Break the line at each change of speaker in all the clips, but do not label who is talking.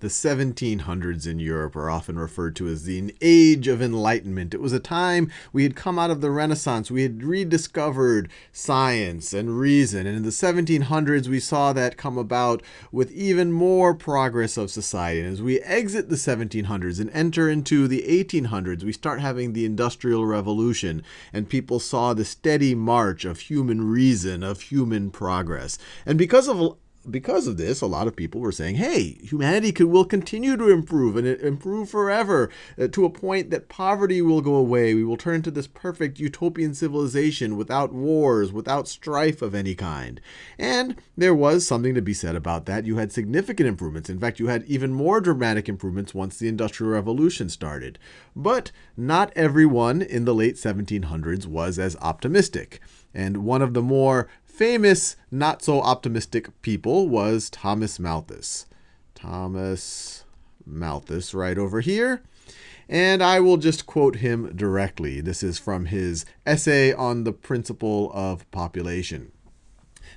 The 1700s in Europe are often referred to as the Age of Enlightenment. It was a time we had come out of the Renaissance. We had rediscovered science and reason. And in the 1700s, we saw that come about with even more progress of society. And as we exit the 1700s and enter into the 1800s, we start having the Industrial Revolution. And people saw the steady march of human reason, of human progress. And because of because of this, a lot of people were saying, hey, humanity could, will continue to improve and improve forever uh, to a point that poverty will go away. We will turn to this perfect utopian civilization without wars, without strife of any kind. And there was something to be said about that. You had significant improvements. In fact, you had even more dramatic improvements once the Industrial Revolution started. But not everyone in the late 1700s was as optimistic. And one of the more famous, not so optimistic people was Thomas Malthus. Thomas Malthus, right over here. And I will just quote him directly. This is from his essay on the principle of population.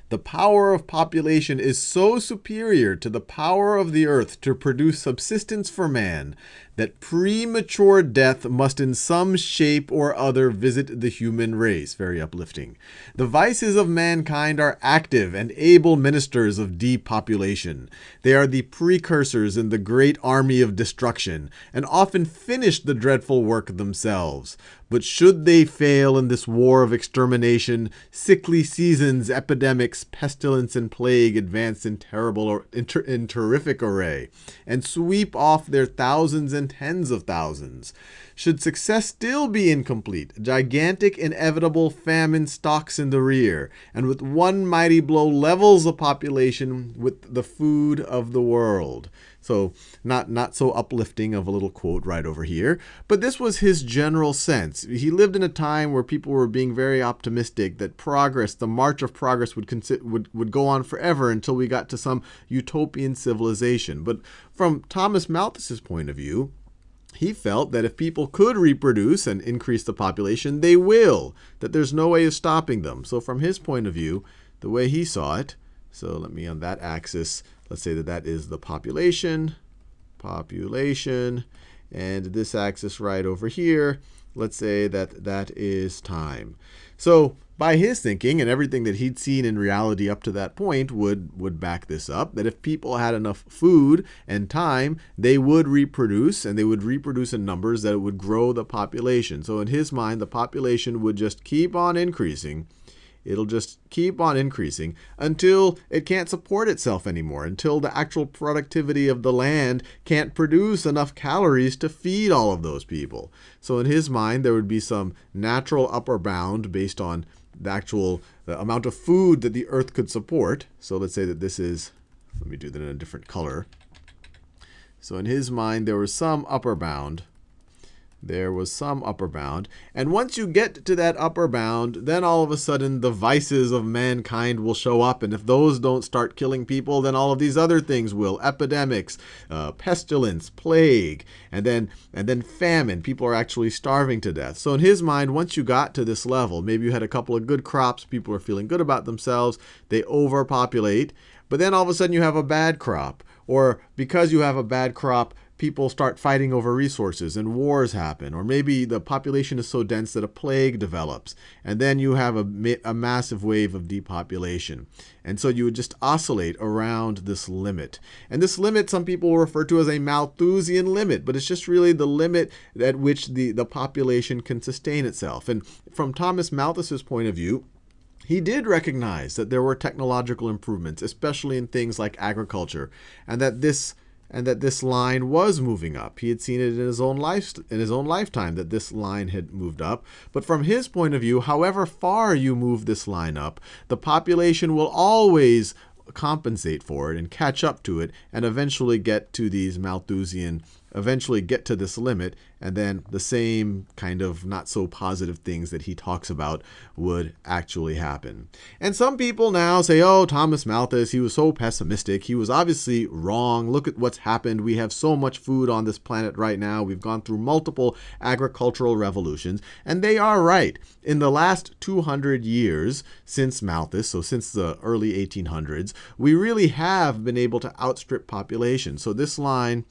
The power of population is so superior to the power of the earth to produce subsistence for man that premature death must in some shape or other visit the human race. Very uplifting. The vices of mankind are active and able ministers of depopulation. They are the precursors in the great army of destruction, and often finish the dreadful work themselves. But should they fail in this war of extermination, sickly seasons, epidemics, pestilence, and plague advance in terrible in, ter in terrific array, and sweep off their thousands and tens of thousands. Should success still be incomplete, gigantic inevitable famine stalks in the rear, and with one mighty blow levels the population with the food of the world. So not not so uplifting of a little quote right over here, but this was his general sense. He lived in a time where people were being very optimistic that progress, the march of progress would would would go on forever until we got to some utopian civilization. But from Thomas Malthus's point of view, he felt that if people could reproduce and increase the population, they will, that there's no way of stopping them. So from his point of view, the way he saw it, so let me on that axis, let's say that that is the population, population, and this axis right over here, let's say that that is time. So by his thinking and everything that he'd seen in reality up to that point would would back this up that if people had enough food and time they would reproduce and they would reproduce in numbers that would grow the population so in his mind the population would just keep on increasing it'll just keep on increasing until it can't support itself anymore, until the actual productivity of the land can't produce enough calories to feed all of those people. So in his mind, there would be some natural upper bound based on the actual the amount of food that the earth could support. So let's say that this is, let me do that in a different color. So in his mind, there was some upper bound there was some upper bound. And once you get to that upper bound, then all of a sudden the vices of mankind will show up. And if those don't start killing people, then all of these other things will. Epidemics, uh, pestilence, plague, and then, and then famine. People are actually starving to death. So in his mind, once you got to this level, maybe you had a couple of good crops, people are feeling good about themselves, they overpopulate. But then all of a sudden you have a bad crop. Or because you have a bad crop, people start fighting over resources and wars happen. Or maybe the population is so dense that a plague develops. And then you have a, a massive wave of depopulation. And so you would just oscillate around this limit. And this limit, some people refer to as a Malthusian limit, but it's just really the limit at which the, the population can sustain itself. And from Thomas Malthus's point of view, he did recognize that there were technological improvements, especially in things like agriculture, and that this and that this line was moving up. He had seen it in his own life in his own lifetime that this line had moved up. But from his point of view, however far you move this line up, the population will always compensate for it and catch up to it and eventually get to these Malthusian eventually get to this limit, and then the same kind of not so positive things that he talks about would actually happen. And some people now say, oh, Thomas Malthus, he was so pessimistic. He was obviously wrong. Look at what's happened. We have so much food on this planet right now. We've gone through multiple agricultural revolutions, and they are right. In the last 200 years since Malthus, so since the early 1800s, we really have been able to outstrip population. So this line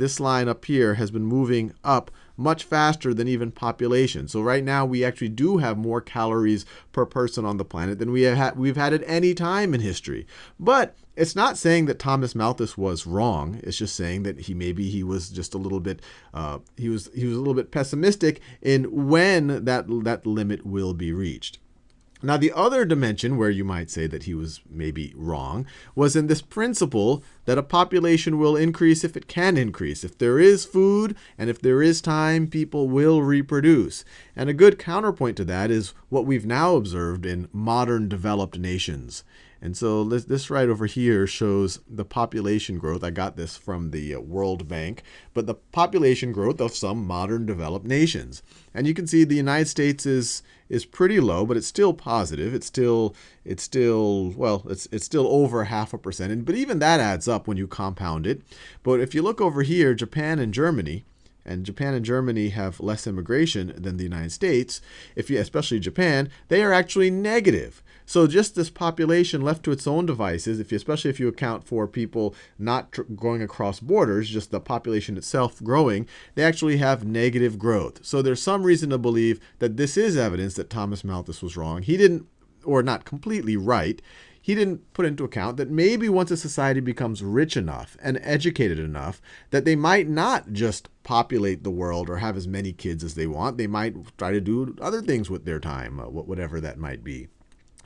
this line up here has been moving up much faster than even population. So right now we actually do have more calories per person on the planet than we have had, we've had at any time in history. But it's not saying that Thomas Malthus was wrong. It's just saying that he maybe he was just a little bit uh, he was he was a little bit pessimistic in when that that limit will be reached. Now, the other dimension where you might say that he was maybe wrong was in this principle that a population will increase if it can increase. If there is food and if there is time, people will reproduce. And a good counterpoint to that is what we've now observed in modern developed nations. And so this, this right over here shows the population growth. I got this from the uh, World Bank, but the population growth of some modern developed nations. And you can see the United States is is pretty low, but it's still positive. It's still it's still well, it's it's still over half a percent. And, but even that adds up when you compound it. But if you look over here, Japan and Germany, and Japan and Germany have less immigration than the United States, if you, especially Japan, they are actually negative. So just this population left to its own devices, if you, especially if you account for people not going across borders, just the population itself growing, they actually have negative growth. So there's some reason to believe that this is evidence that Thomas Malthus was wrong. He didn't, or not completely right, he didn't put into account that maybe once a society becomes rich enough and educated enough that they might not just populate the world or have as many kids as they want. They might try to do other things with their time, uh, whatever that might be.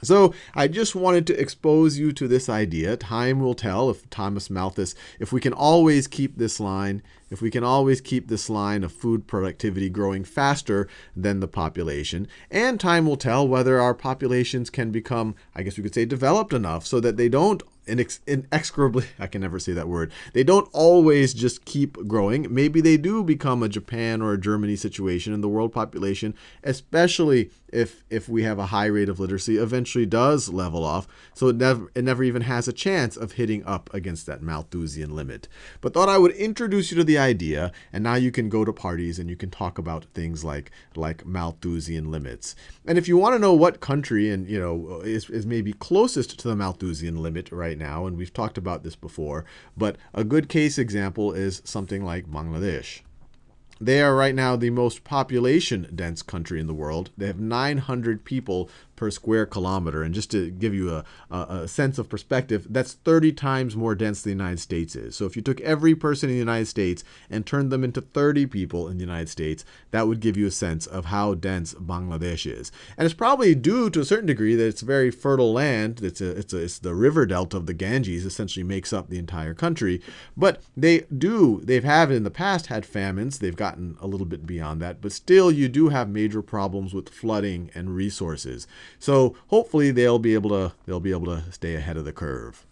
So I just wanted to expose you to this idea. Time will tell if Thomas Malthus, if we can always keep this line, if we can always keep this line of food productivity growing faster than the population. And time will tell whether our populations can become, I guess we could say, developed enough so that they don't inex inexorably, I can never say that word, they don't always just keep growing. Maybe they do become a Japan or a Germany situation and the world population, especially if, if we have a high rate of literacy, eventually does level off. So it never, it never even has a chance of hitting up against that Malthusian limit. But thought I would introduce you to the idea, and now you can go to parties and you can talk about things like, like Malthusian limits. And if you want to know what country and you know is, is maybe closest to the Malthusian limit right right now, and we've talked about this before, but a good case example is something like Bangladesh. They are right now the most population dense country in the world. They have 900 people per square kilometer. And just to give you a, a, a, sense of perspective, that's 30 times more dense than the United States is. So if you took every person in the United States and turned them into 30 people in the United States, that would give you a sense of how dense Bangladesh is. And it's probably due to a certain degree that it's very fertile land. It's, a, it's, it's the river delta of the Ganges essentially makes up the entire country. But they do, they've had in the past had famines. They've gotten a little bit beyond that. But still, you do have major problems with flooding and resources. So hopefully they'll be able to they'll be able to stay ahead of the curve.